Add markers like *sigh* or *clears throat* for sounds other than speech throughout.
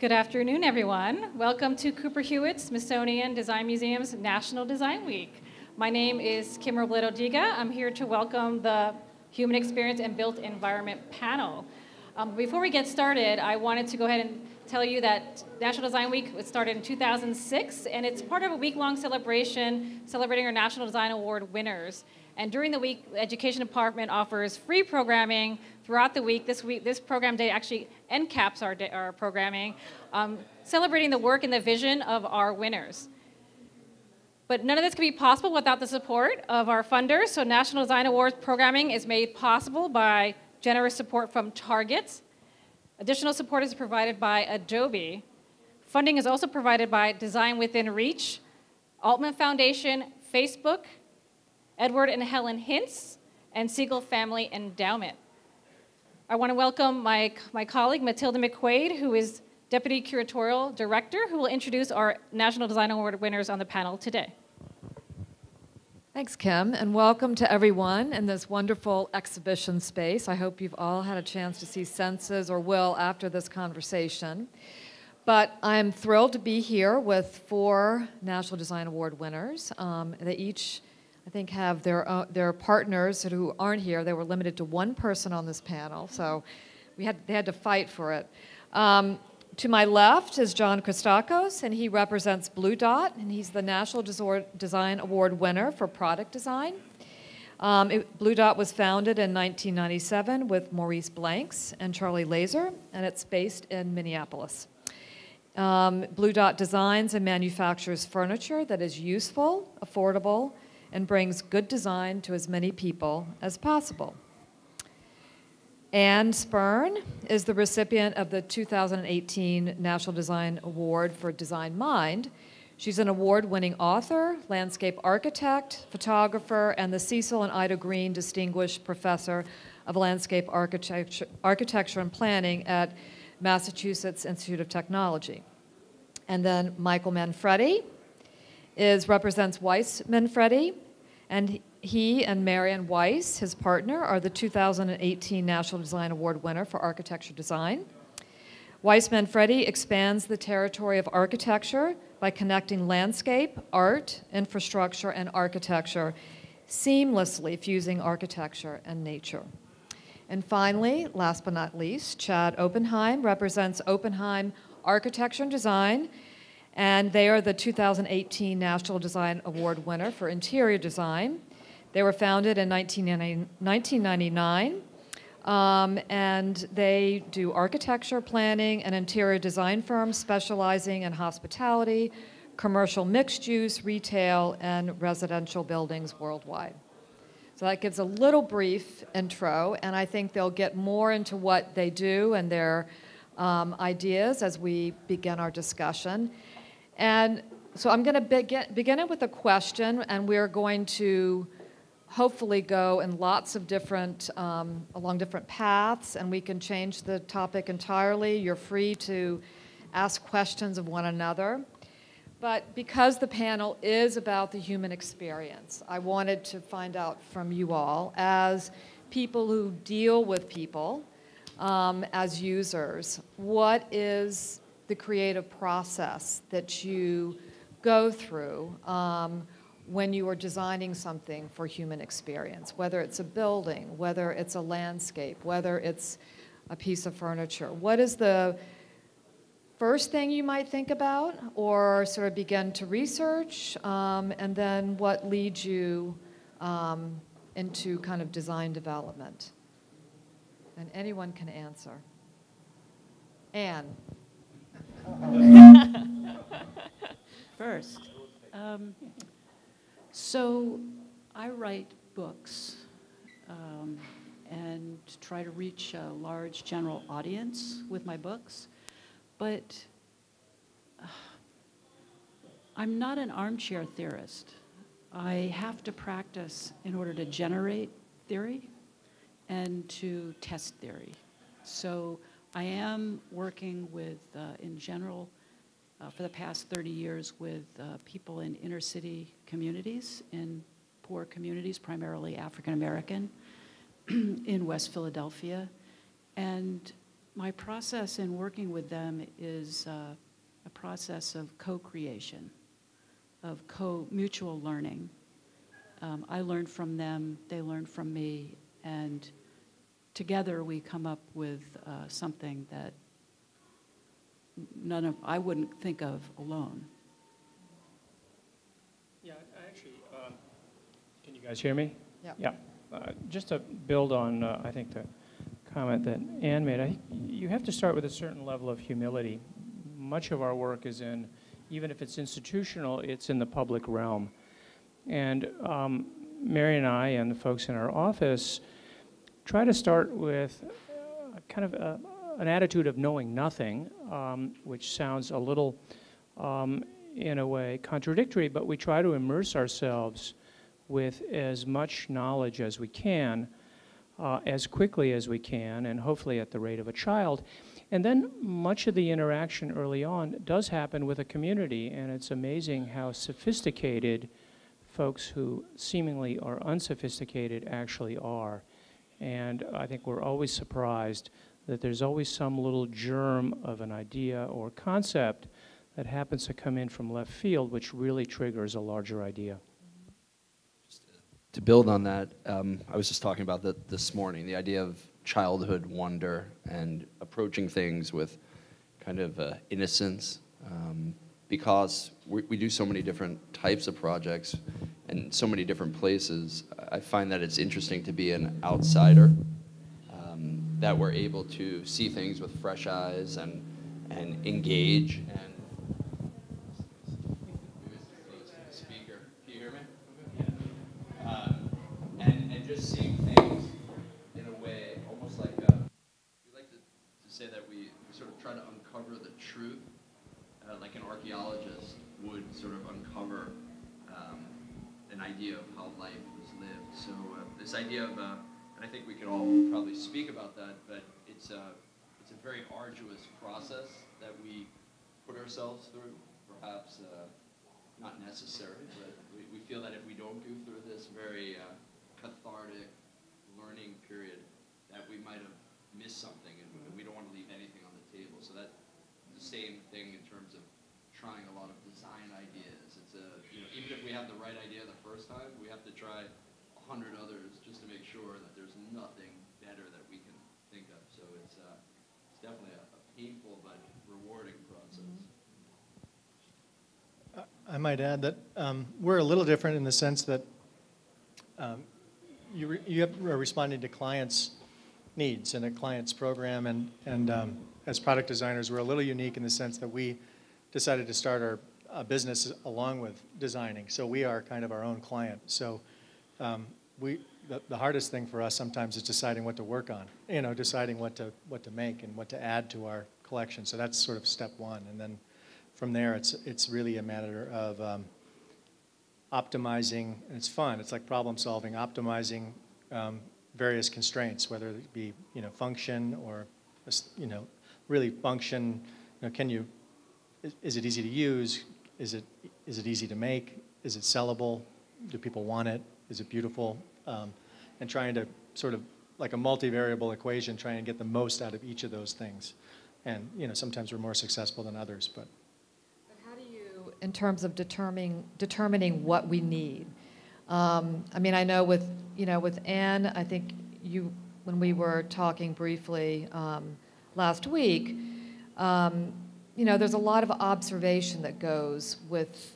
Good afternoon, everyone. Welcome to Cooper Hewitt Smithsonian Design Museum's National Design Week. My name is Kim Robledo Diga. I'm here to welcome the Human Experience and Built Environment panel. Um, before we get started, I wanted to go ahead and tell you that National Design Week was started in 2006, and it's part of a week-long celebration celebrating our National Design Award winners. And during the week, the Education Department offers free programming throughout the week. This week, this program day actually encaps our, day, our programming, um, celebrating the work and the vision of our winners. But none of this could be possible without the support of our funders. So National Design Awards programming is made possible by generous support from Target. Additional support is provided by Adobe. Funding is also provided by Design Within Reach, Altman Foundation, Facebook, Edward and Helen Hintz, and Siegel Family Endowment. I want to welcome my, my colleague, Matilda McQuaid, who is Deputy Curatorial Director, who will introduce our National Design Award winners on the panel today. Thanks, Kim, and welcome to everyone in this wonderful exhibition space. I hope you've all had a chance to see Senses or will after this conversation. But I'm thrilled to be here with four National Design Award winners. Um, they each, I think, have their, uh, their partners who aren't here. They were limited to one person on this panel, so we had, they had to fight for it. Um, to my left is John Christakos, and he represents Blu Dot, and he's the National Design Award winner for product design. Um, it, Blu Dot was founded in 1997 with Maurice Blanks and Charlie Lazor, and it's based in Minneapolis. Um, Blue Dot designs and manufactures furniture that is useful, affordable, and brings good design to as many people as possible. Anne Spirn is the recipient of the 2018 National Design Award for Design Mind. She's an award-winning author, landscape architect, photographer, and the Cecil and Ida Green Distinguished Professor of Landscape Architecture, Architecture and Planning at Massachusetts Institute of Technology. And then Michael Manfredi is, represents Weiss Manfredi, and he and Marion Weiss, his partner, are the 2018 National Design Award winner for architecture design. Weiss Manfredi expands the territory of architecture by connecting landscape, art, infrastructure, and architecture, seamlessly fusing architecture and nature. And finally, last but not least, Chad Oppenheim represents Oppenheim Architecture and Design, and they are the 2018 National Design Award winner for interior design. They were founded in 1999, um, and they do architecture, planning, and interior design firms specializing in hospitality, commercial mixed use, retail, and residential buildings worldwide. So that gives a little brief intro, and I think they'll get more into what they do and their um, ideas as we begin our discussion. And so I'm going to begin, begin it with a question, and we're going to hopefully go in lots of different, um, along different paths, and we can change the topic entirely. You're free to ask questions of one another. But because the panel is about the human experience, I wanted to find out from you all, as people who deal with people, um, as users, what is the creative process that you go through? Um, when you are designing something for human experience, whether it's a building, whether it's a landscape, whether it's a piece of furniture. What is the first thing you might think about or sort of begin to research, um, and then what leads you um, into kind of design development? And anyone can answer. Anne. *laughs* First. Um, so I write books um, and try to reach a large general audience with my books, but uh, I'm not an armchair theorist. I have to practice in order to generate theory and to test theory. So I am working with, uh, in general, uh, for the past 30 years with uh, people in inner city communities, in poor communities, primarily African American, *clears throat* in West Philadelphia. And my process in working with them is uh, a process of co-creation, of co-mutual learning. Um, I learn from them, they learn from me, and together we come up with uh, something that none of I wouldn't think of alone. Yeah, I actually, um, can you guys hear me? Yeah. Yeah. Uh, Just to build on, uh, I think, the comment that Anne made, I you have to start with a certain level of humility. Much of our work is in, even if it's institutional, it's in the public realm. And um, Mary and I and the folks in our office try to start with uh, kind of a, an attitude of knowing nothing, um, which sounds a little, um, in a way, contradictory, but we try to immerse ourselves with as much knowledge as we can, uh, as quickly as we can, and hopefully at the rate of a child. And then much of the interaction early on does happen with a community, and it's amazing how sophisticated folks who seemingly are unsophisticated actually are. And I think we're always surprised that there's always some little germ of an idea or concept that happens to come in from left field, which really triggers a larger idea. to build on that, um, I was just talking about that this morning, the idea of childhood wonder and approaching things with kind of uh, innocence. Um, because we, we do so many different types of projects and so many different places, I find that it's interesting to be an outsider, um, that we're able to see things with fresh eyes and, and engage and idea of how life was lived. So uh, this idea of, uh, and I think we could all probably speak about that, but it's a, it's a very arduous process that we put ourselves through, perhaps uh, not necessary, but we, we feel that if we don't go through this very uh, cathartic learning period, that we might have missed something, and, and we don't want to leave anything on the table. So that the same thing in terms of trying a lot of design ideas. It's a you know even if we have the right idea the first time, we have to try a hundred others just to make sure that there's nothing better that we can think of. So it's uh, it's definitely a, a painful but rewarding process. I might add that um, we're a little different in the sense that um, you, re- you are responding to clients' needs and a client's program, and, and um, as product designers, we're a little unique in the sense that we decided to start our uh, business along with designing, so we are kind of our own client. So um, we, the, the hardest thing for us sometimes is deciding what to work on, you know, deciding what to, what to make and what to add to our collection. So that's sort of step one, and then from there, it's, it's really a matter of um, optimizing, it's fun, it's like problem solving, optimizing um, various constraints, whether it be, you know, function or, you know, really function, you know, can you, is it easy to use? Is it, is it easy to make? Is it sellable? Do people want it? Is it beautiful? Um, And trying to sort of, like a multivariable equation, try and get the most out of each of those things. And, you know, sometimes we're more successful than others, but But how do you, in terms of determining, determining what we need? Um, I mean, I know with, you know, with Anne, I think you, when we were talking briefly um, last week, um, you know, there's a lot of observation that goes with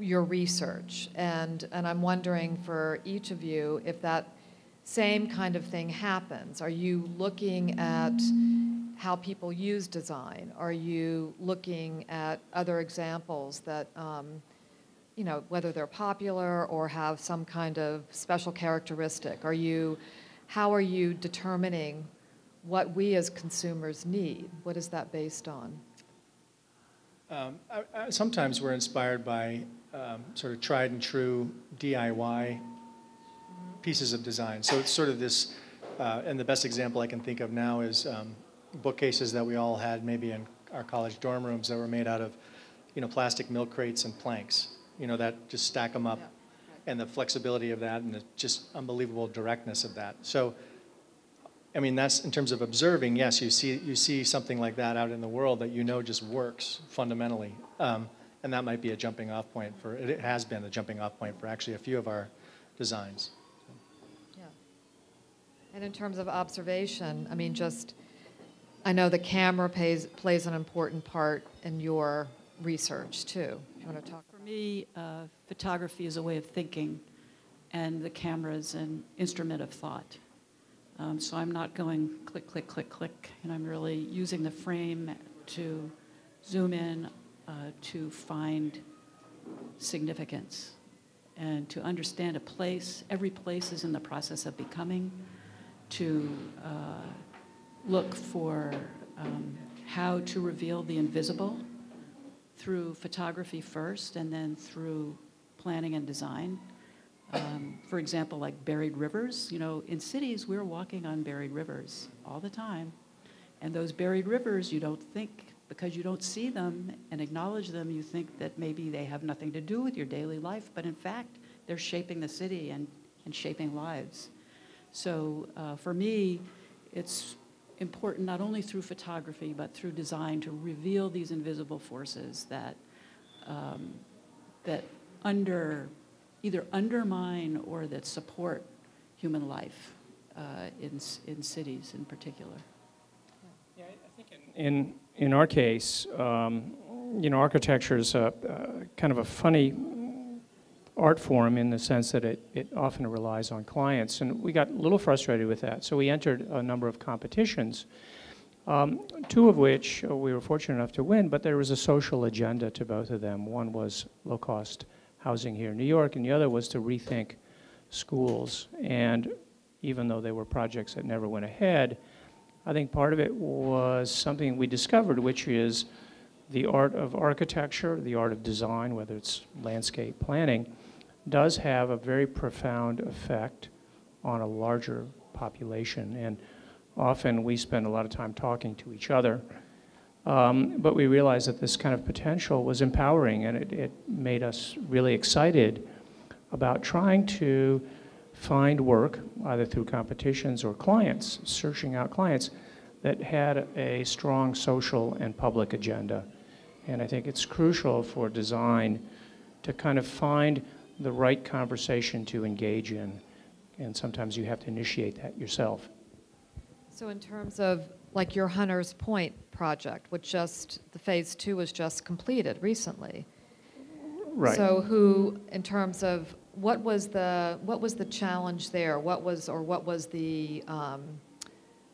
your research. And, and I'm wondering for each of you if that same kind of thing happens. Are you looking at how people use design? Are you looking at other examples that, um, you know, whether they're popular or have some kind of special characteristic? Are you, how are you determining what we as consumers need? What is that based on? Um, I- I- Sometimes we're inspired by um, sort of tried and true DIY pieces of design. So it's sort of this, uh, and the best example I can think of now is um, bookcases that we all had maybe in our college dorm rooms that were made out of, you know, plastic milk crates and planks. You know, that just stack them up, and the flexibility of that, and the just unbelievable directness of that. So I mean, that's in terms of observing, yes, you see, you see something like that out in the world that you know just works fundamentally. Um, and that might be a jumping off point for, it has been a jumping off point for actually a few of our designs. Yeah. And in terms of observation, I mean, just, I know the camera plays, plays an important part in your research too. Do you want to talk? For me, uh, photography is a way of thinking, and the camera is an instrument of thought. Um, so I'm not going click, click, click, click, and I'm really using the frame to zoom in, uh, to find significance, and to understand a place. Every place is in the process of becoming, to uh, look for um, how to reveal the invisible through photography first and then through planning and design. Um, for example, like buried rivers, you know, in cities we're walking on buried rivers all the time. And those buried rivers, you don't think, because you don't see them and acknowledge them, you think that maybe they have nothing to do with your daily life, but in fact, they're shaping the city and, and shaping lives. So uh, for me, it's important not only through photography but through design to reveal these invisible forces that um, that under either undermine or that support human life uh, in in cities in particular. Yeah, I I think in, in, in our case, um, you know, architecture is a, uh, kind of a funny art form in the sense that it, it often relies on clients. And we got a little frustrated with that. So we entered a number of competitions, um, two of which uh, we were fortunate enough to win, but there was a social agenda to both of them. One was low cost housing here in New York, and the other was to rethink schools. And even though they were projects that never went ahead, I think part of it was something we discovered, which is the art of architecture, the art of design, whether it's landscape planning, does have a very profound effect on a larger population. And often we spend a lot of time talking to each other. Um, but we realized that this kind of potential was empowering and it, it made us really excited about trying to find work, either through competitions or clients, searching out clients that had a strong social and public agenda. And I think it's crucial for design to kind of find the right conversation to engage in. And sometimes you have to initiate that yourself. So in terms of like your Hunter's Point project, which just, the phase two was just completed recently. Right. So who, in terms of, what was the, what was the challenge there? What was, or what was the, um,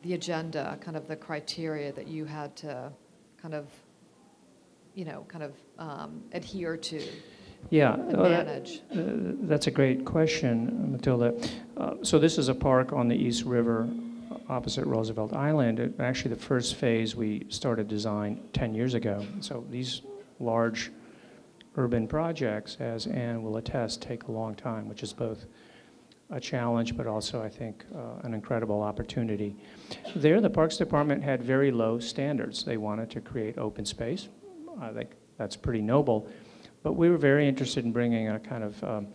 the agenda, kind of the criteria that you had to kind of, you know, kind of um, adhere to yeah, that- manage? Uh, That's a great question, Matilda. Uh, So this is a park on the East River opposite Roosevelt Island. It- Actually, the first phase, we started design 10 years ago. So these large urban projects, as Anne will attest, take a long time, which is both a challenge, but also, I think, uh, an incredible opportunity. There, the Parks Department had very low standards. They wanted to create open space. I think that's pretty noble. But we were very interested in bringing a kind of um,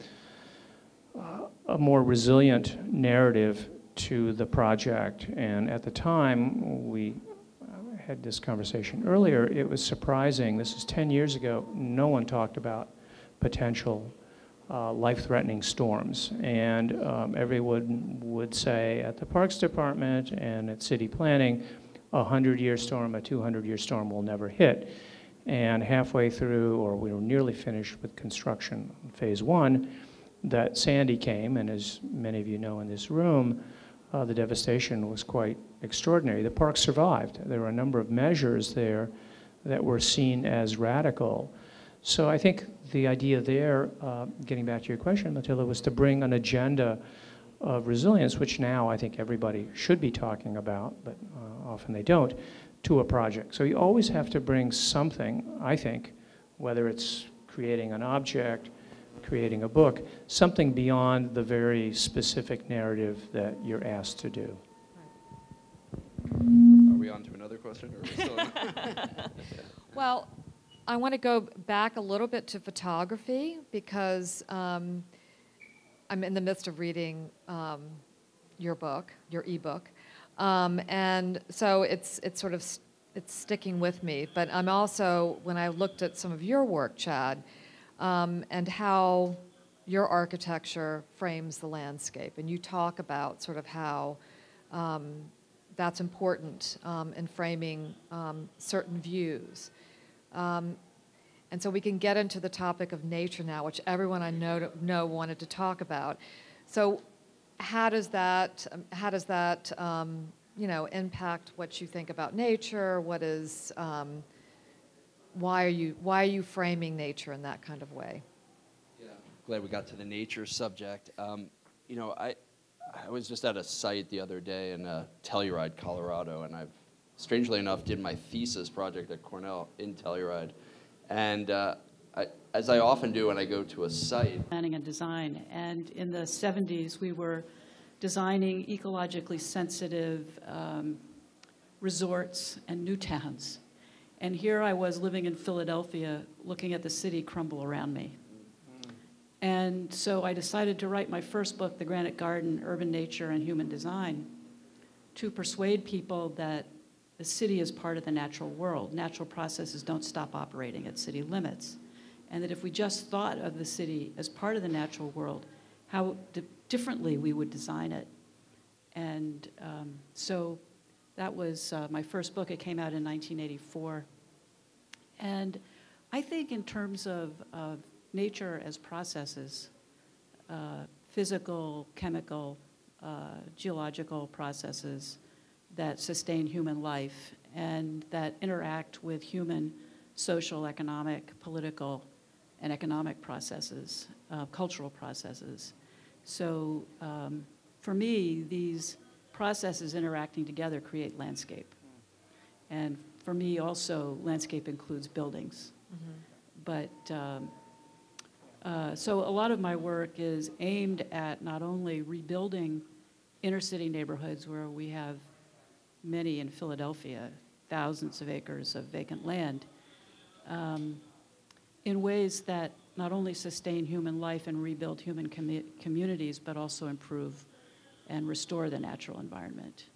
uh, a more resilient narrative to the project. And at the time, we uh, had this conversation earlier, it was surprising, this is 10 years ago, no one talked about potential uh, life-threatening storms. And um, everyone would say at the Parks Department and at city planning, a 100-year storm, a 200-year storm will never hit. And halfway through, or we were nearly finished with construction phase one, that Sandy came, and as many of you know in this room, uh, the devastation was quite extraordinary. The park survived. There were a number of measures there that were seen as radical. So I think the idea there, uh, getting back to your question, Matilda, was to bring an agenda of resilience, which now I think everybody should be talking about, but uh, often they don't, to a project. So you always have to bring something, I think, whether it's creating an object, creating a book, something beyond the very specific narrative that you're asked to do. Are we on to another question, or are we still? *laughs* Well, I want to go back a little bit to photography because um, I'm in the midst of reading um, your book, your ebook. Um, and so it's, it's sort of, s- it's sticking with me. But I'm also, when I looked at some of your work, Chad, um, and how your architecture frames the landscape, and you talk about sort of how um, that's important um, in framing um, certain views. Um, and so we can get into the topic of nature now, which everyone I know, know wanted to talk about. So how does that, um, how does that you know, impact what you think about nature? What is, why, are you, why are you framing nature in that kind of way? Yeah, glad we got to the nature subject. Um, you know, I, I was just at a site the other day in uh, Telluride, Colorado, and I've, strangely enough, did my thesis project at Cornell in Telluride. And uh, I, as I often do when I go to a site, planning and design. And in the 70s, we were designing ecologically sensitive um, resorts and new towns. And here I was living in Philadelphia, looking at the city crumble around me. And so I decided to write my first book, The Granite Garden Urban Nature and Human Design, to persuade people that the city is part of the natural world. Natural processes don't stop operating at city limits. And that if we just thought of the city as part of the natural world, how di- differently we would design it. And um, so that was uh, my first book. It came out in 1984. And I think, in terms of, of nature as processes, uh, physical, chemical, uh, geological processes that sustain human life and that interact with human social, economic, political, and economic processes, uh, cultural processes. So um, for me, these processes interacting together create landscape. And for me also, landscape includes buildings. But um, uh, so a lot of my work is aimed at not only rebuilding inner city neighborhoods where we have many in Philadelphia, thousands of acres of vacant land, um, in ways that not only sustain human life and rebuild human commu- communities, but also improve and restore the natural environment.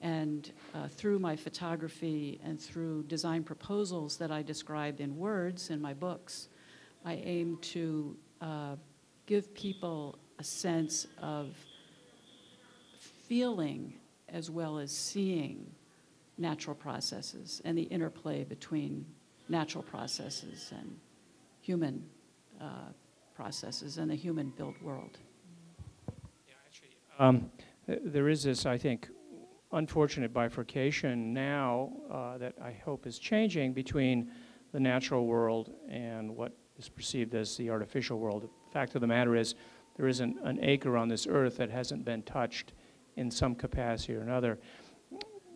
And uh, through my photography and through design proposals that I describe in words in my books, I aim to uh, give people a sense of feeling as well as seeing natural processes and the interplay between natural processes and human uh, processes and the human built world. Um, th- There is this, I think, unfortunate bifurcation now uh, that I hope is changing between the natural world and what is perceived as the artificial world. The fact of the matter is, there isn't an acre on this earth that hasn't been touched in some capacity or another.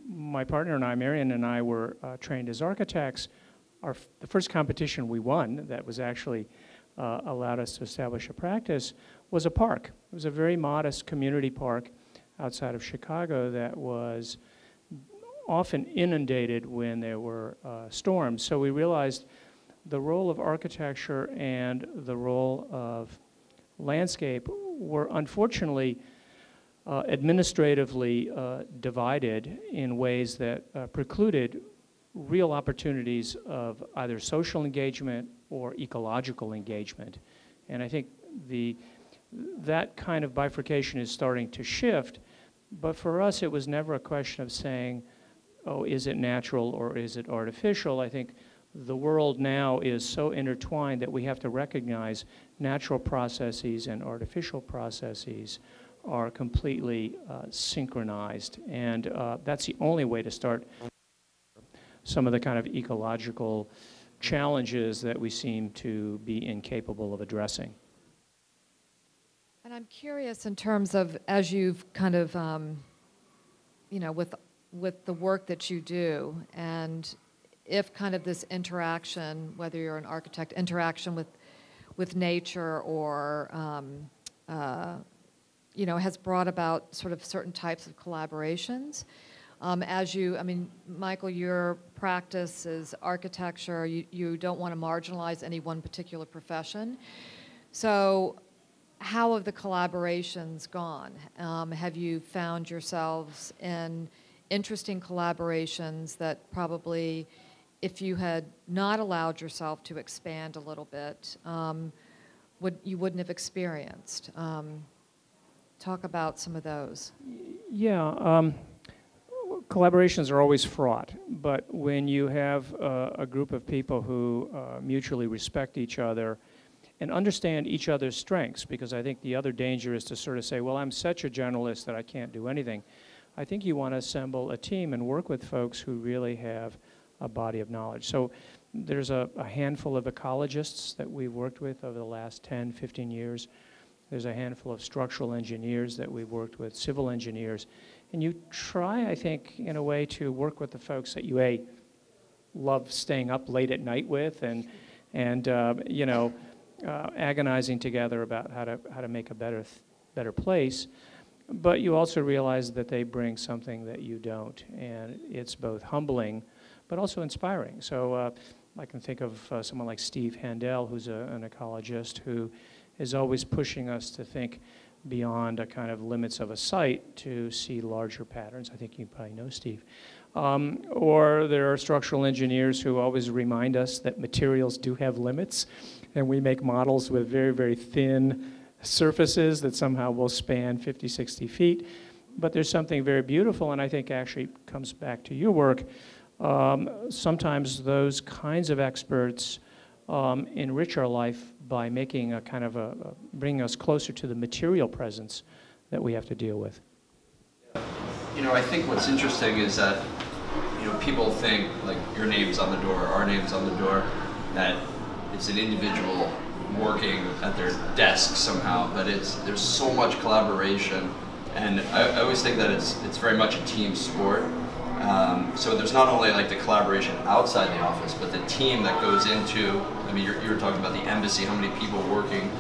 My partner and I, Marion and I, were uh, trained as architects. Our, the first competition we won that was actually uh, allowed us to establish a practice was a park. It was a very modest community park outside of Chicago that was often inundated when there were uh, storms. So we realized the role of architecture and the role of landscape were unfortunately uh, administratively uh, divided in ways that uh, precluded real opportunities of either social engagement or ecological engagement. And I think the, that kind of bifurcation is starting to shift. But for us, it was never a question of saying, oh, is it natural or is it artificial? I think the world now is so intertwined that we have to recognize natural processes and artificial processes are completely uh, synchronized. And uh, that's the only way to start some of the kind of ecological challenges that we seem to be incapable of addressing. And I'm curious in terms of as you've kind of, um, you know, with with the work that you do, and if kind of this interaction, whether you're an architect, interaction with with nature or um, uh, you know, has brought about sort of certain types of collaborations. Um, as you, I mean, Michael, your practice is architecture. You, you don't want to marginalize any one particular profession. So, how have the collaborations gone? Um, have you found yourselves in interesting collaborations that probably, if you had not allowed yourself to expand a little bit, um, would you wouldn't have experienced? Um, talk about some of those. Yeah, um, collaborations are always fraught, but when you have uh, a group of people who uh, mutually respect each other and understand each other's strengths, because I think the other danger is to sort of say, well, I'm such a generalist that I can't do anything. I think you want to assemble a team and work with folks who really have a body of knowledge. So there's a, a handful of ecologists that we've worked with over the last 10, 15 years. There's a handful of structural engineers that we've worked with, civil engineers. And you try, I think, in a way to work with the folks that you, A, love staying up late at night with and, and uh, you know, uh, agonizing together about how to, how to make a better, better place. But you also realize that they bring something that you don't. And it's both humbling, but also inspiring. So uh, I can think of uh, someone like Steve Handel, who's a, an ecologist, who is always pushing us to think beyond a kind of limits of a site to see larger patterns. I think you probably know Steve. Um, or there are structural engineers who always remind us that materials do have limits, and we make models with very, very thin surfaces that somehow will span 50, 60 feet. But there's something very beautiful, and I think actually comes back to your work. Um, sometimes those kinds of experts um, enrich our life by making a kind of a, a, bringing us closer to the material presence that we have to deal with. You know, I think what's interesting is that, you know, people think like your name's on the door, our name's on the door, that it's an individual working at their desk somehow, but it's there's so much collaboration, and I, I always think that it's it's very much a team sport. Um, so there's not only like the collaboration outside the office, but the team that goes into. I mean, you were talking about the embassy, how many people working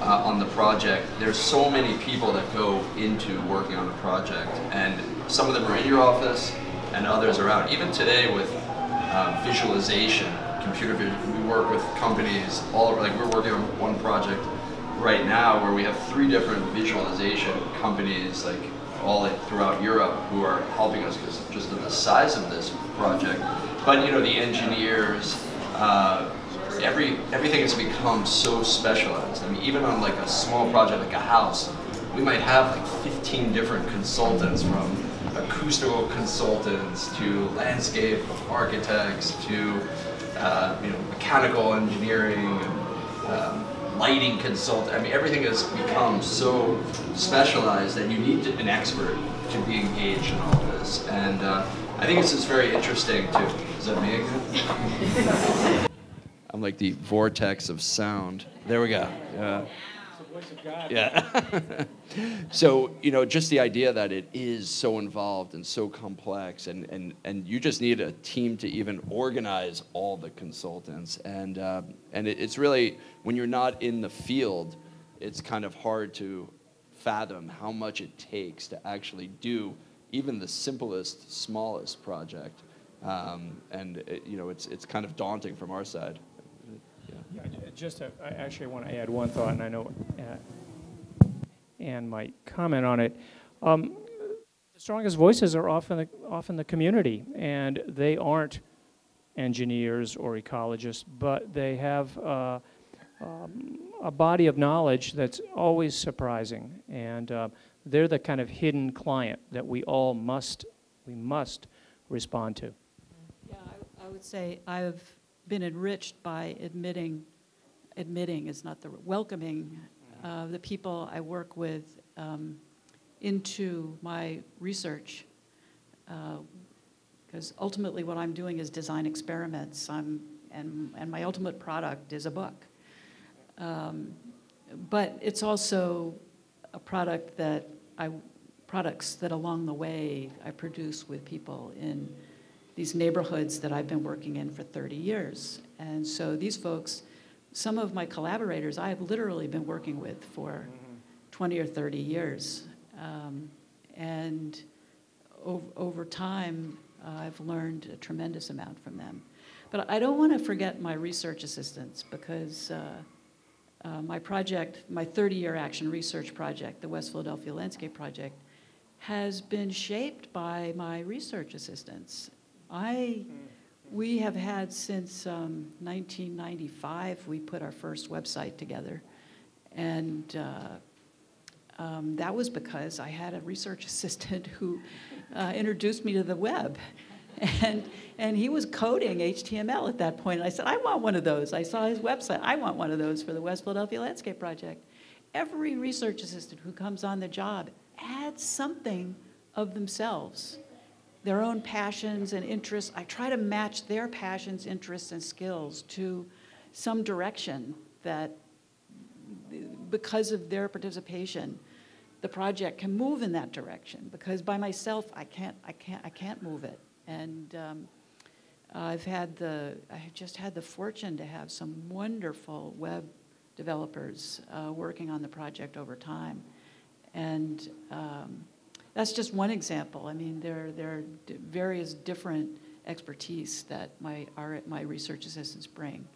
uh, on the project. There's so many people that go into working on a project, and some of them are in your office, and others are out. Even today with uh, visualization, computer vision, we work with companies all over. Like we're working on one project right now where we have three different visualization companies, like all throughout Europe who are helping us because just of the size of this project. But you know, the engineers, uh, every everything has become so specialized. I mean, even on like a small project like a house, we might have like 15 different consultants from acoustical consultants to landscape architects to uh, you know mechanical engineering. Um, lighting consultant. I mean, everything has become so specialized that you need an expert to be engaged in all this. And uh, I think this is very interesting too. Is that me again? *laughs* I'm like the vortex of sound. There we go. Yeah. Yeah. *laughs* so, you know, just the idea that it is so involved and so complex, and, and, and you just need a team to even organize all the consultants. And, uh, and it, it's really, when you're not in the field, it's kind of hard to fathom how much it takes to actually do even the simplest, smallest project. Um, and, it, you know, it's, it's kind of daunting from our side. Yeah, just to, I actually want to add one thought, and I know uh, Anne might comment on it. Um, the strongest voices are often the, often the community, and they aren't engineers or ecologists, but they have uh, um, a body of knowledge that's always surprising, and uh, they're the kind of hidden client that we all must we must respond to. Yeah, I, I would say I've been enriched by admitting, admitting is not the welcoming uh, the people I work with um, into my research. Because uh, ultimately, what I'm doing is design experiments. I'm and and my ultimate product is a book. Um, but it's also a product that I products that along the way I produce with people in these neighborhoods that I've been working in for 30 years. And so these folks, some of my collaborators, I have literally been working with for 20 or 30 years. Um, and over, over time, uh, I've learned a tremendous amount from them. But I don't want to forget my research assistants because uh, uh, my project, my 30-year action research project, the West Philadelphia Landscape Project, has been shaped by my research assistants. I, we have had since um, 1995, we put our first website together. And uh, um, that was because I had a research *laughs* assistant who uh, introduced me to the web. And, and he was coding HTML at that point. And I said, I want one of those. I saw his website. I want one of those for the West Philadelphia Landscape Project. Every research assistant who comes on the job adds something of themselves, their own passions and interests. I try to match their passions, interests, and skills to some direction that, because of their participation, the project can move in that direction. Because by myself, I can't, I can't, I can't move it. And um, I've had the, I have just had the fortune to have some wonderful web developers uh, working on the project over time. And um, that's just one example. I mean, there, there are various different expertise that my, our, my research assistants bring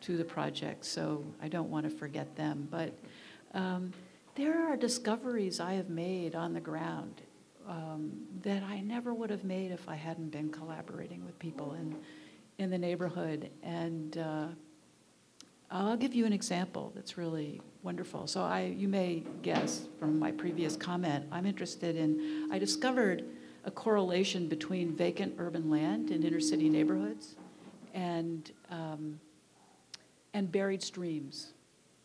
to the project, so I don't want to forget them. But um, there are discoveries I have made on the ground um, that I never would have made if I hadn't been collaborating with people in, in the neighborhood. And uh, I'll give you an example that's really wonderful. So I, you may guess from my previous comment, I'm interested in, I discovered a correlation between vacant urban land in inner city neighborhoods and, um, and buried streams,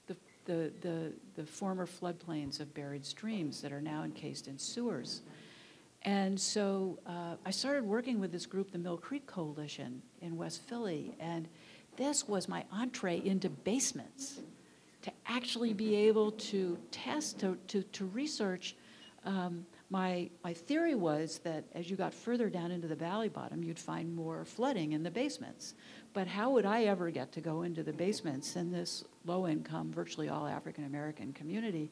the, the, the, the former floodplains of buried streams that are now encased in sewers. And so uh, I started working with this group, the Mill Creek Coalition in West Philly, and this was my entree into basements to actually be able to test, to, to, to research. Um, my, my theory was that as you got further down into the valley bottom, you'd find more flooding in the basements. But how would I ever get to go into the basements in this low income, virtually all African American community?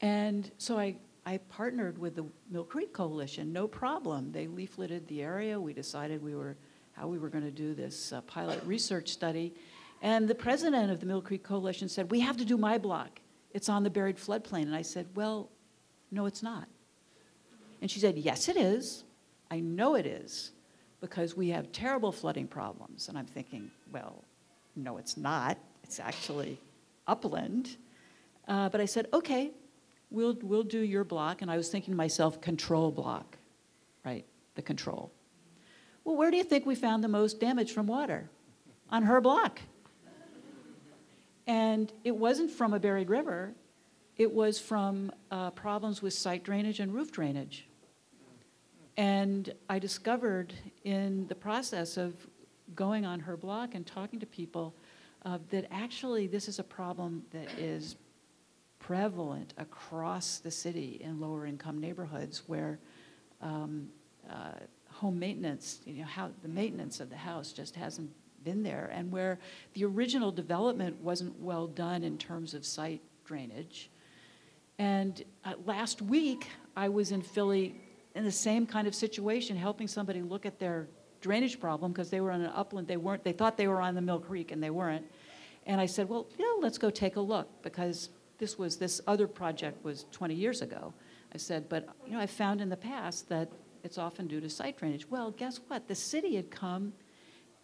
And so I I partnered with the Mill Creek Coalition, no problem. They leafleted the area. We decided we were, how we were going to do this uh, pilot research study. And the president of the Mill Creek Coalition said, we have to do my block. It's on the buried floodplain. And I said, well, no, it's not. And she said, yes, it is. I know it is because we have terrible flooding problems. And I'm thinking, well, no, it's not. It's actually upland. Uh, but I said, okay, we'll, we'll do your block. And I was thinking to myself, control block, right? The control. Well, where do you think we found the most damage from water? On her block. And it wasn't from a buried river, it was from uh, problems with site drainage and roof drainage. And I discovered in the process of going on her block and talking to people uh, that actually this is a problem that is prevalent across the city in lower income neighborhoods where um, uh, home maintenance, you know, how the maintenance of the house just hasn't been there, and where the original development wasn't well done in terms of site drainage. And uh, last week, I was in Philly in the same kind of situation, helping somebody look at their drainage problem because they were on an upland. They weren't. They thought they were on the Mill Creek, and they weren't. And I said, well, know, let's go take a look because this was this other project was 20 years ago. I said, but you know, I found in the past that it's often due to site drainage. Well, guess what? The city had come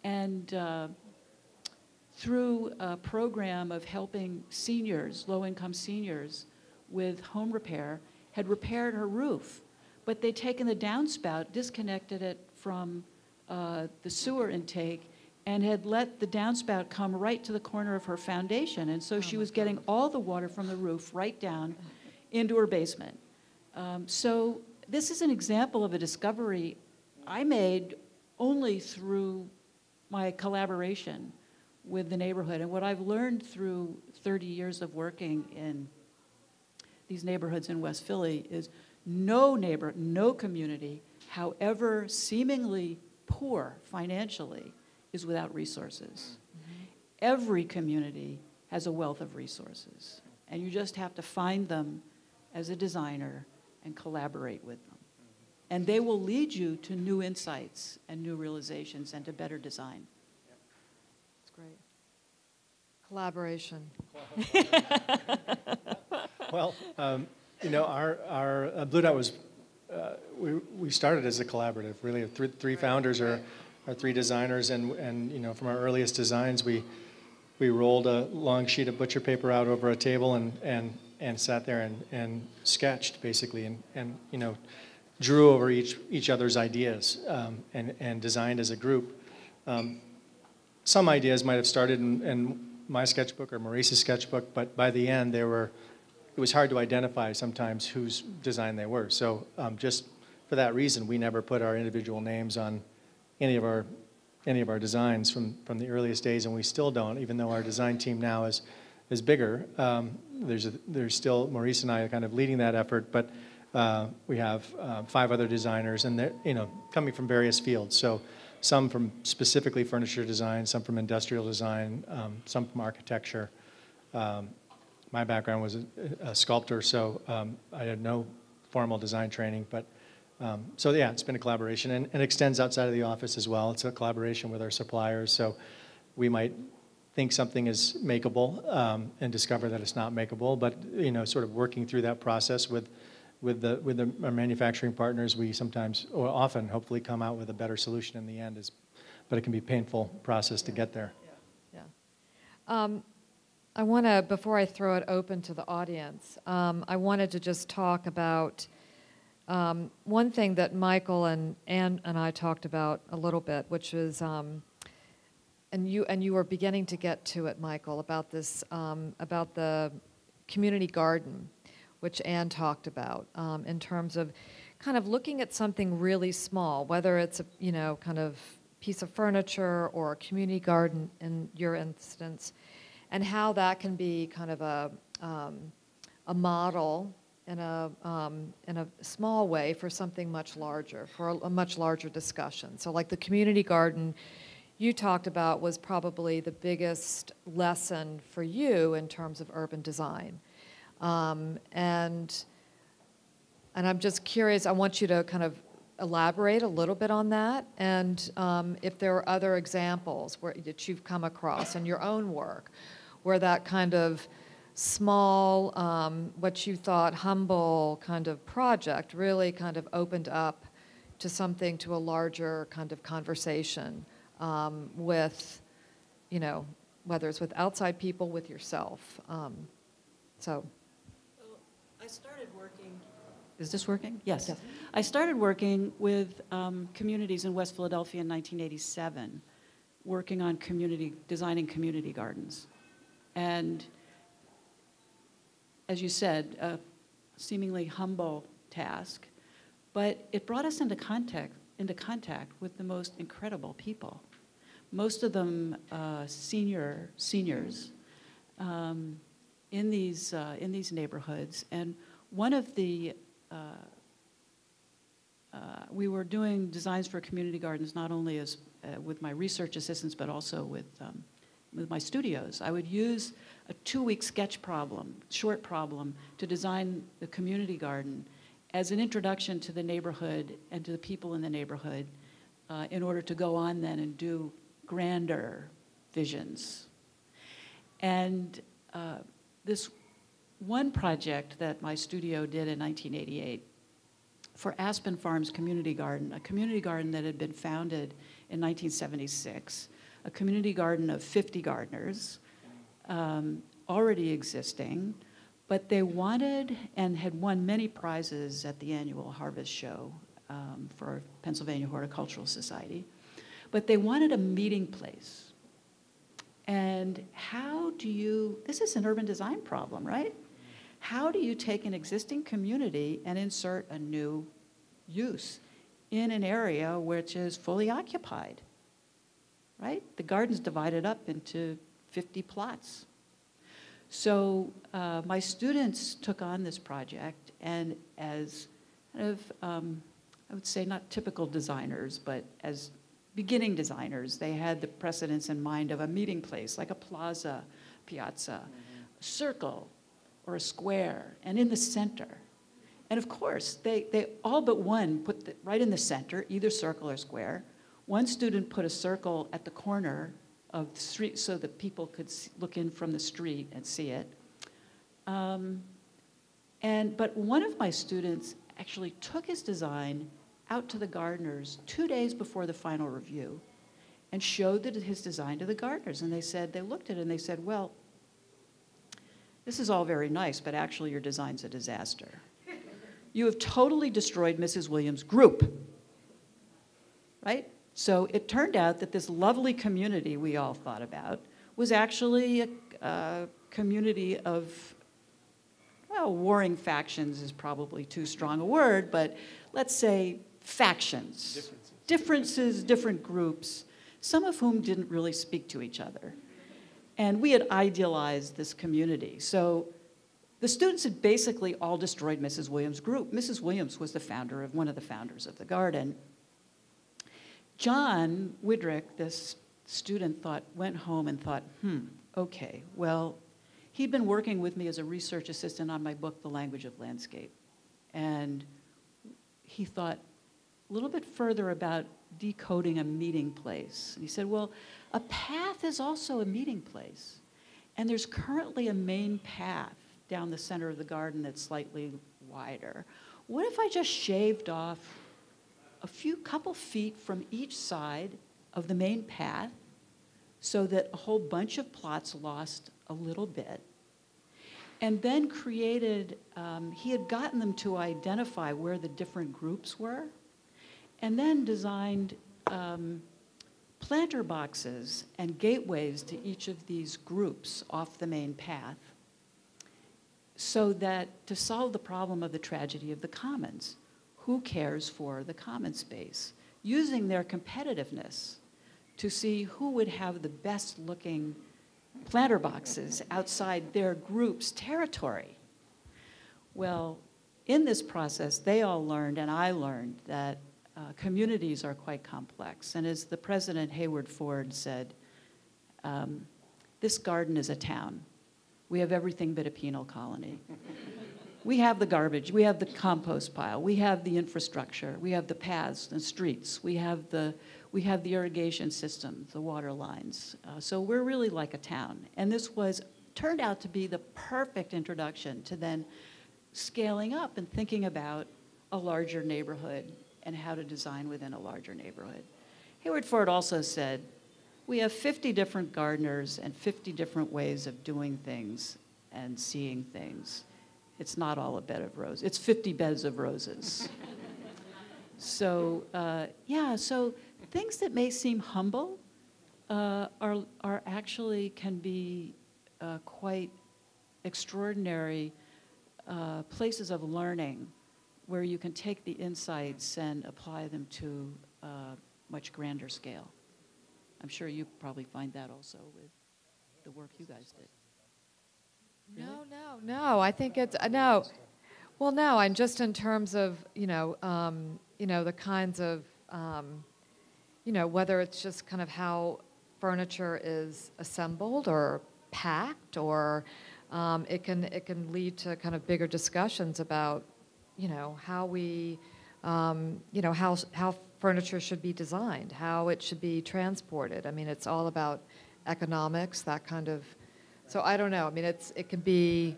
and uh, through a program of helping seniors, low-income seniors, with home repair, had repaired her roof. But they'd taken the downspout, disconnected it from uh, the sewer intake, and had let the downspout come right to the corner of her foundation. And so she was getting all the water from the roof right down into her basement. Um, so this is an example of a discovery I made only through my collaboration with the neighborhood. And what I've learned through 30 years of working in these neighborhoods in West Philly is no neighbor, no community, however seemingly poor financially, is without resources. Mm-hmm. Every community has a wealth of resources, and you just have to find them as a designer and collaborate with them. And they will lead you to new insights and new realizations and to better design. That's great. Collaboration. *laughs* Well, um, you know, our, our, uh, Blu Dot was, uh, we, we started as a collaborative, really. Three, three founders are, are three designers, and, and, you know, from our earliest designs, we, we rolled a long sheet of butcher paper out over a table and, and, and sat there and, and sketched, basically, and, and, you know, drew over each, each other's ideas um, and, and designed as a group. Um, some ideas might have started in, in my sketchbook or Maurice's sketchbook, but by the end, there were, it was hard to identify sometimes whose design they were. So um, just for that reason, we never put our individual names on any of our, any of our designs from, from the earliest days, and we still don't, even though our design team now is, is bigger. Um, there's, a, there's still, Maurice and I are kind of leading that effort, but uh, we have uh, five other designers, and they're, you know, coming from various fields. So some from specifically furniture design, some from industrial design, um, some from architecture. Um, my background was a, a sculptor, so um, I had no formal design training, but um, so yeah, it's been a collaboration and it extends outside of the office as well. It's a collaboration with our suppliers, so we might think something is makeable um, and discover that it's not makeable, but you know, sort of working through that process with with the with the, our manufacturing partners, we sometimes or often hopefully come out with a better solution in the end. Is, but it can be a painful process to get there. Yeah. Um, I want to, before I throw it open to the audience, um, I wanted to just talk about um, one thing that Michael and Anne and I talked about a little bit, which is, um, and you and you were beginning to get to it, Michael, about this, um, about the community garden, which Anne talked about, um, in terms of kind of looking at something really small, whether it's a you know kind of piece of furniture or a community garden in your instance, and how that can be kind of a, um, a model in a, um, in a small way for something much larger, for a, a, much larger discussion. So like the community garden you talked about was probably the biggest lesson for you in terms of urban design. Um, and, and I'm just curious, I want you to kind of elaborate a little bit on that and um, if there are other examples where, that you've come across in your own work where that kind of small, um, what you thought humble kind of project really kind of opened up to something, to a larger kind of conversation um, with, you know, whether it's with outside people, with yourself. Um, so. Well, I started working. Is this working? Yes. yes. I started working with um, communities in West Philadelphia in 1987, working on community, designing community gardens. And as you said, a seemingly humble task, but it brought us into contact, into contact with the most incredible people. Most of them uh, senior seniors um, in these uh, in these neighborhoods, and one of the uh, uh we were doing designs for community gardens not only as uh, with my research assistants, but also with um, with my studios. I would use a two-week sketch problem, short problem, to design the community garden as an introduction to the neighborhood and to the people in the neighborhood uh, in order to go on then and do grander visions. And uh, this one project that my studio did in 1988 for Aspen Farms Community Garden, a community garden that had been founded in 1976, a community garden of 50 gardeners, um, already existing, but they wanted and had won many prizes at the annual Harvest Show um, for Pennsylvania Horticultural Society. But they wanted a meeting place. And how do you, this is an urban design problem, right? How do you take an existing community and insert a new use in an area which is fully occupied? Right? The garden's divided up into 50 plots. So uh, my students took on this project, and as kind of, um, I would say not typical designers, but as beginning designers, they had the precedence in mind of a meeting place, like a plaza, piazza, mm -hmm. circle, or a square, and in the center. And of course, they, they all but one put the, right in the center, either circle or square. One student put a circle at the corner of the street so that people could s- look in from the street and see it. Um, and, but one of my students actually took his design out to the gardeners two days before the final review and showed that his design to the gardeners. And they said, they looked at it and they said, well, this is all very nice, but actually your design's a disaster. *laughs* You have totally destroyed Mrs. Williams' group. Right? So it turned out that this lovely community we all thought about was actually a, a community of, well, warring factions is probably too strong a word, but let's say factions. Differences. Differences, different groups, some of whom didn't really speak to each other. And we had idealized this community. So the students had basically all destroyed Mrs. Williams' group. Mrs. Williams was the founder of one of the founders of the garden. John Widrick, this student, thought went home and thought, hmm, okay, well, he'd been working with me as a research assistant on my book, The Language of Landscape, and he thought a little bit further about decoding a meeting place. And he said, well, a path is also a meeting place, and there's currently a main path down the center of the garden that's slightly wider. What if I just shaved off a few couple feet from each side of the main path so that a whole bunch of plots lost a little bit. And then created, um, he had gotten them to identify where the different groups were, and then designed um, planter boxes and gateways to each of these groups off the main path so that to solve the problem of the tragedy of the commons who cares for the common space, using their competitiveness to see who would have the best looking planter boxes outside their group's territory. Well, in this process, they all learned, and I learned, that uh, communities are quite complex. And as the president, Hayward Ford, said, um, this garden is a town. We have everything but a penal colony. We have the garbage, we have the compost pile, we have the infrastructure, we have the paths and streets, we have the, we have the irrigation system, the water lines. Uh, so we're really like a town. And this was, turned out to be the perfect introduction to then scaling up and thinking about a larger neighborhood and how to design within a larger neighborhood. Hayward Ford also said, we have 50 different gardeners and 50 different ways of doing things and seeing things it's not all a bed of roses. It's 50 beds of roses. *laughs* so, uh, yeah, so things that may seem humble uh, are, are actually can be uh, quite extraordinary uh, places of learning where you can take the insights and apply them to a much grander scale. I'm sure you probably find that also with the work you guys did. No, no, no. I think it's uh, no. Well, no. I'm just in terms of you know, um, you know, the kinds of, um, you know, whether it's just kind of how furniture is assembled or packed, or um, it can it can lead to kind of bigger discussions about, you know, how we, um, you know, how how furniture should be designed, how it should be transported. I mean, it's all about economics, that kind of so I don't know. I mean, it's it can be.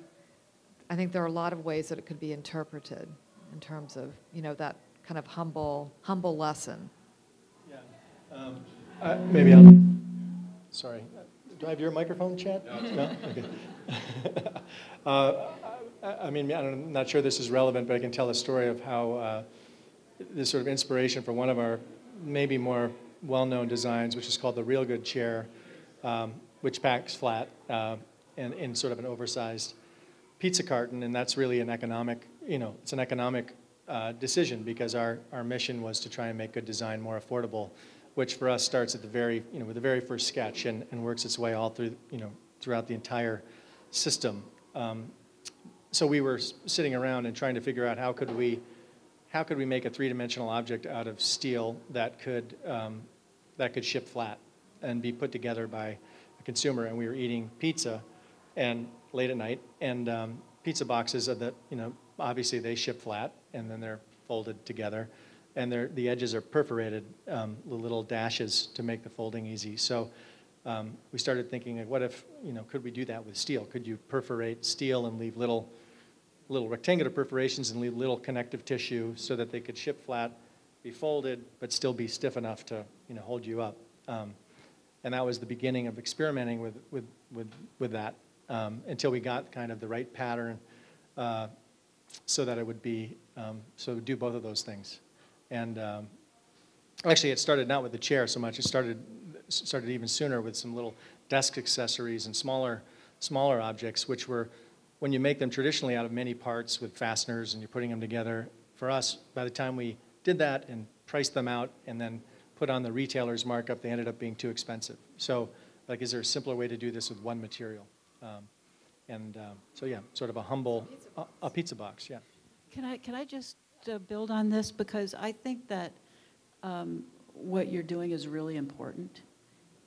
I think there are a lot of ways that it could be interpreted in terms of you know that kind of humble humble lesson. Yeah. Um, uh, maybe I'll. Sorry. Do I have your microphone, Chad? No. no? Okay. *laughs* uh, I, mean, I'm not sure this is relevant, but I can tell a story of how uh, this sort of inspiration for one of our maybe more well-known designs, which is called the Real Good Chair. Um, which packs flat uh, in, in sort of an oversized pizza carton, and that's really an economic, you know, it's an economic uh, decision because our, our mission was to try and make good design more affordable, which for us starts at the very, you know, with the very first sketch and, and works its way all through, you know, throughout the entire system. Um, so we were sitting around and trying to figure out how could we, how could we make a three-dimensional object out of steel that could, um, that could ship flat and be put together by a consumer and we were eating pizza and late at night and um, pizza boxes are the you know obviously they ship flat and then they're folded together and the edges are perforated um, the little dashes to make the folding easy so um, we started thinking, like, what if, you know, could we do that with steel? Could you perforate steel and leave little, little rectangular perforations and leave little connective tissue so that they could ship flat, be folded, but still be stiff enough to, you know, hold you up? Um, and that was the beginning of experimenting with, with, with, with that um, until we got kind of the right pattern uh, so that it would be, um, so do both of those things. And um, actually, it started not with the chair so much. It started, started even sooner with some little desk accessories and smaller, smaller objects, which were, when you make them traditionally out of many parts with fasteners and you're putting them together, for us, by the time we did that and priced them out and then put on the retailer's markup, they ended up being too expensive. So, like, is there a simpler way to do this with one material? Um, and um, so, yeah, sort of a humble, a, a pizza box, yeah. Can I, can I just uh, build on this? Because I think that um, what you're doing is really important,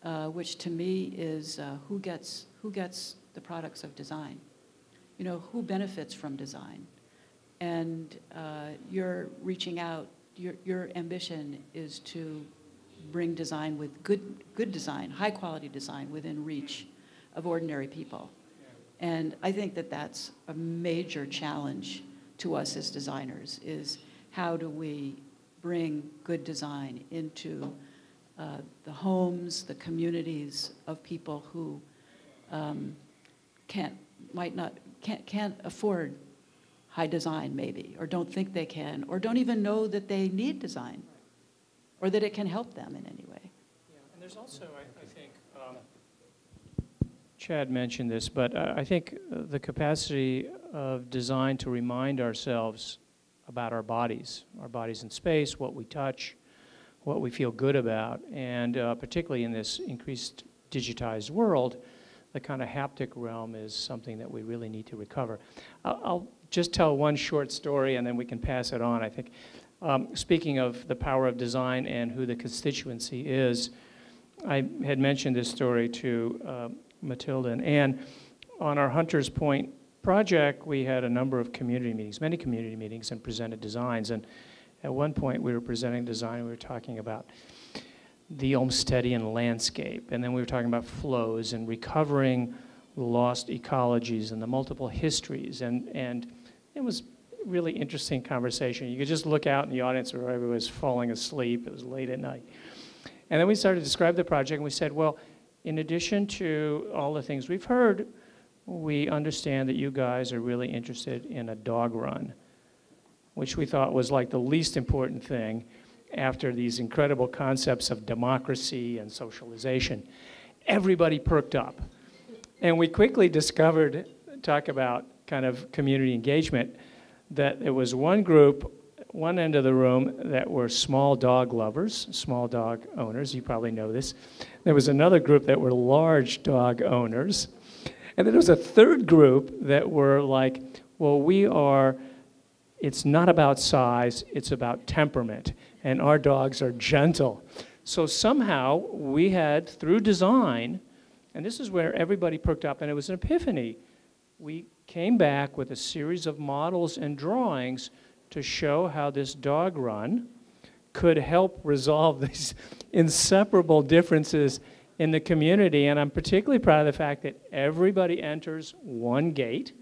uh, which to me is uh, who gets, who gets the products of design? You know, who benefits from design? And uh, you're reaching out, your, your ambition is to bring design with good, good design, high-quality design within reach of ordinary people. And I think that that's a major challenge to us as designers, is how do we bring good design into uh, the homes, the communities of people who um, can't, might not, can't, can't afford high design maybe, or don't think they can, or don't even know that they need design, or that it can help them in any way. Yeah, and there's also, I, I think, um, Chad mentioned this, but I, I think uh, the capacity of design to remind ourselves about our bodies, our bodies in space, what we touch, what we feel good about, and uh, particularly in this increased digitized world, the kind of haptic realm is something that we really need to recover. I'll, I'll just tell one short story and then we can pass it on, I think. Um, speaking of the power of design and who the constituency is, I had mentioned this story to uh, Matilda and Anne. On our Hunters Point project, we had a number of community meetings, many community meetings, and presented designs. And at one point, we were presenting design, we were talking about the Olmstedian landscape, and then we were talking about flows and recovering lost ecologies and the multiple histories. And, and it was really interesting conversation. You could just look out in the audience where everyone was falling asleep. It was late at night. And then we started to describe the project, and we said, well, in addition to all the things we've heard, we understand that you guys are really interested in a dog run, which we thought was like the least important thing after these incredible concepts of democracy and socialization. Everybody perked up. And we quickly discovered, talk about kind of community engagement, that there was one group, one end of the room, that were small dog lovers, small dog owners. You probably know this. There was another group that were large dog owners. And then there was a third group that were like, well, we are, it's not about size, it's about temperament. And our dogs are gentle. So somehow we had, through design, and this is where everybody perked up, and it was an epiphany. We came back with a series of models and drawings to show how this dog run could help resolve *laughs* these inseparable differences in the community. And I'm particularly proud of the fact that everybody enters one gate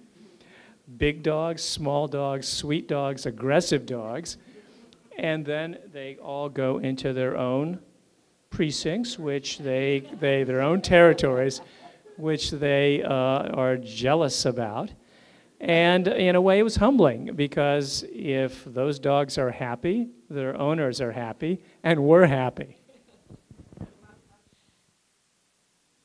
big dogs, small dogs, sweet dogs, aggressive dogs. And then they all go into their own precincts, which they, they their own territories, which they uh, are jealous about. And in a way, it was humbling because if those dogs are happy, their owners are happy, and we're happy.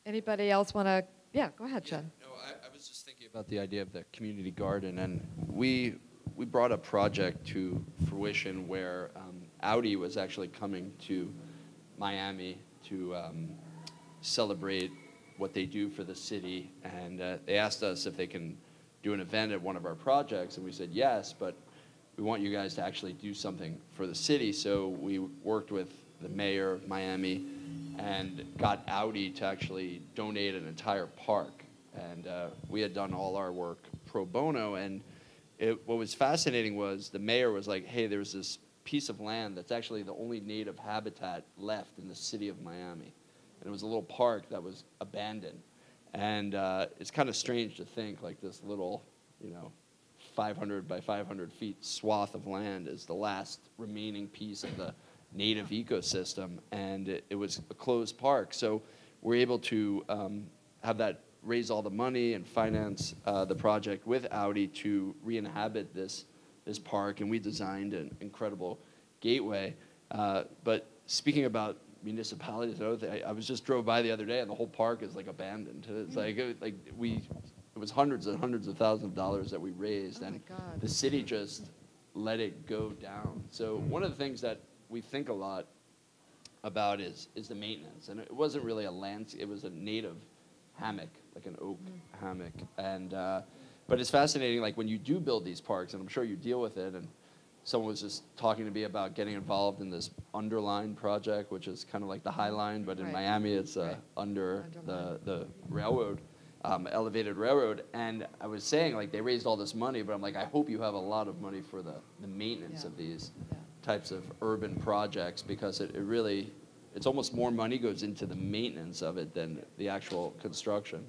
Anybody else want to? Yeah, go ahead, Jen. no, I, I was just thinking about the idea of the community garden, and we we brought a project to fruition where um, Audi was actually coming to Miami to um, celebrate what they do for the city, and uh, they asked us if they can do an event at one of our projects, and we said yes, but we want you guys to actually do something for the city. So we worked with the mayor of Miami and got Audi to actually donate an entire park. And uh, we had done all our work pro bono. And it, what was fascinating was the mayor was like, hey, there's this piece of land that's actually the only native habitat left in the city of Miami. and it was a little park that was abandoned. And uh, it's kind of strange to think like this little, you know, 500 by 500 feet swath of land is the last remaining piece of the native ecosystem, and it, it was a closed park. So we're able to um, have that raise all the money and finance uh, the project with Audi to re-inhabit this this park, and we designed an incredible gateway. Uh, but speaking about municipalities, I, I was just drove by the other day, and the whole park is like abandoned. It's like it, like we, it was hundreds and hundreds of thousands of dollars that we raised, Oh and the city just let it go down. So one of the things that we think a lot about is is the maintenance, and it wasn't really a landscape; it was a native hammock, like an oak hammock, and. Uh, but it's fascinating, like when you do build these parks, and I'm sure you deal with it, and someone was just talking to me about getting involved in this underline project, which is kind of like the High Line, but in Right. Miami it's uh, Right. under Underline. the, the railroad, um, elevated railroad. And I was saying, like, they raised all this money, but I'm like, I hope you have a lot of money for the, the maintenance Yeah. of these Yeah. types of urban projects because it, it really, it's almost more money goes into the maintenance of it than the actual construction.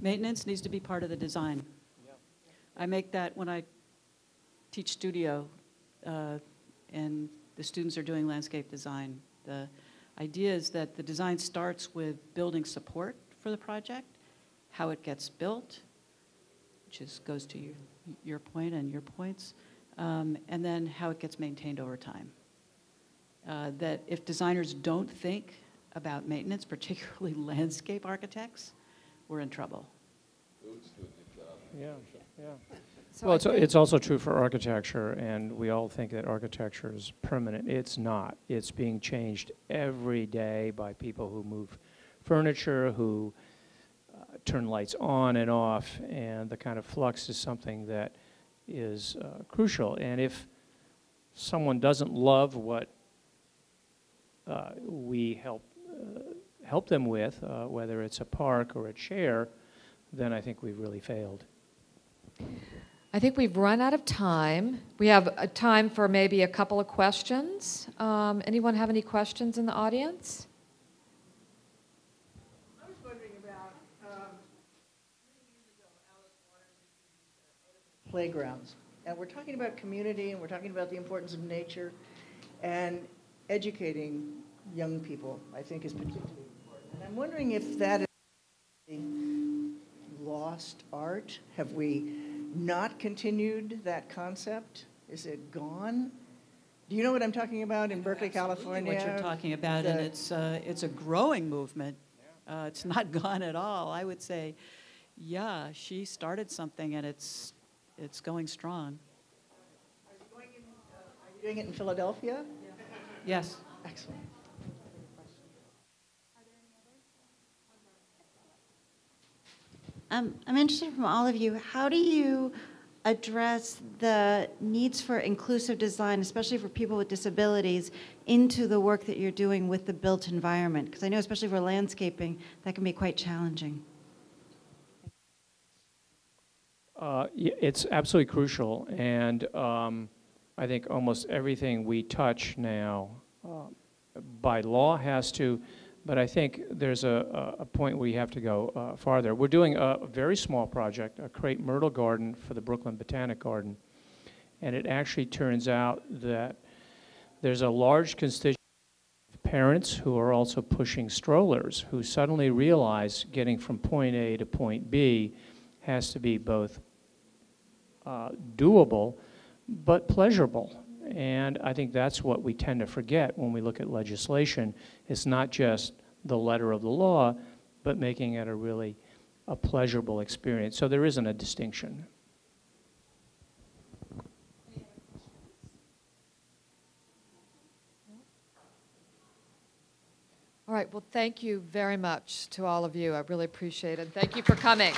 Maintenance needs to be part of the design. I make that when I teach studio, uh, and the students are doing landscape design. The idea is that the design starts with building support for the project, how it gets built, which is, goes to your, your point and your points, um, and then how it gets maintained over time. Uh, That if designers don't think about maintenance, *laughs* particularly landscape architects, we're in trouble. Yeah, yeah. So Well, I it's, it's also true for architecture, and we all think that architecture is permanent. It's not. It's being changed every day by people who move furniture, who uh, turn lights on and off, and the kind of flux is something that is uh, crucial. And if someone doesn't love what uh, we help uh, help them with, uh, whether it's a park or a chair, then I think we've really failed. I think we've run out of time. We have a time for maybe a couple of questions. Um, anyone have any questions in the audience? I was wondering about, um, ago, Alice Waters introduced playgrounds. And we're talking about community, and we're talking about the importance of nature, and educating young people, I think, is particularly important. And I'm wondering if that is lost art? Have we not continued that concept? Is it gone? Do you know what I'm talking about in Berkeley, California? What you're talking about, and it's, uh, it's a growing movement. Uh, It's not *laughs* gone at all. I would say, yeah, she started something and it's, it's going strong. Are you going in, uh, are you doing it in Philadelphia? Yes. Excellent. Um, I'm interested from all of you, how do you address the needs for inclusive design, especially for people with disabilities, into the work that you're doing with the built environment? Because I know, especially for landscaping, that can be quite challenging. Uh, It's absolutely crucial, and um, I think almost everything we touch now, uh, by law, has to, but I think there's a, a point where you have to go uh, farther. We're doing a a very small project, a crepe myrtle garden for the Brooklyn Botanic Garden, and it actually turns out that there's a large constituency of parents who are also pushing strollers, who suddenly realize getting from point A to point B has to be both uh, doable, but pleasurable. And I think that's what we tend to forget when we look at legislation. It's not just the letter of the law, but making it a really a pleasurable experience. So there isn't a distinction. All right, well, thank you very much to all of you. I really appreciate it. Thank you for coming.